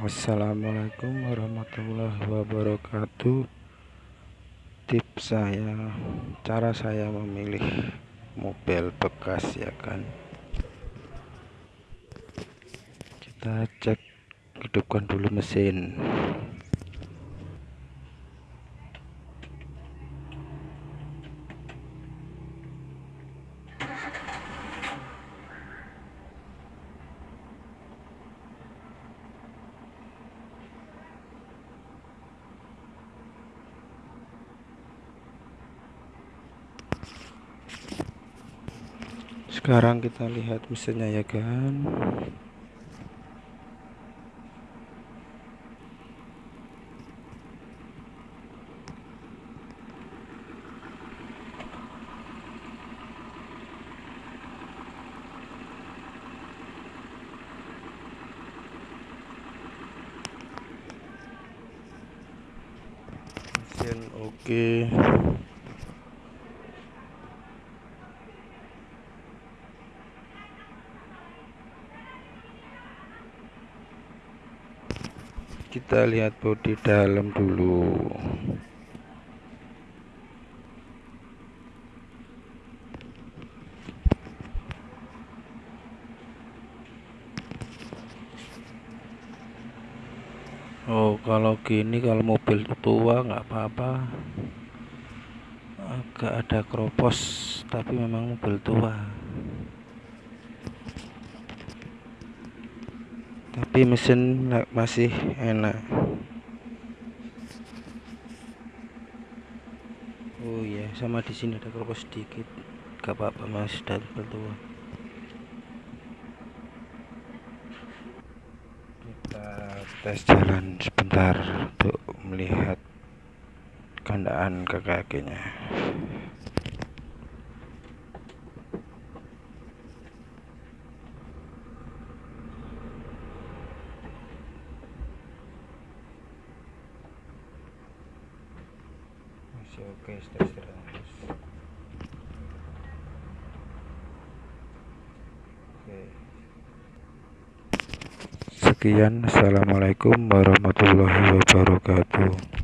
Assalamualaikum warahmatullahi wabarakatuh. Tips saya cara saya memilih mobil bekas ya kan? Kita cek hidupkan dulu mesin sekarang kita lihat mesinnya ya kan mesin oke okay. Kita lihat bodi dalam dulu. Oh kalau gini kalau mobil tua nggak apa-apa. Agak ada kropos tapi memang mobil tua tapi mesin masih enak. Oh ya sama di sini ada keropos sedikit. Gak apa-apa mas dan bertua kita tes jalan sebentar untuk melihat kandaan ke kakinya sekian. Assalamualaikum warahmatullahi wabarakatuh